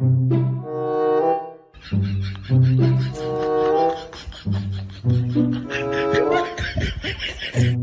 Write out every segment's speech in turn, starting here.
フフフ。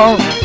Oh.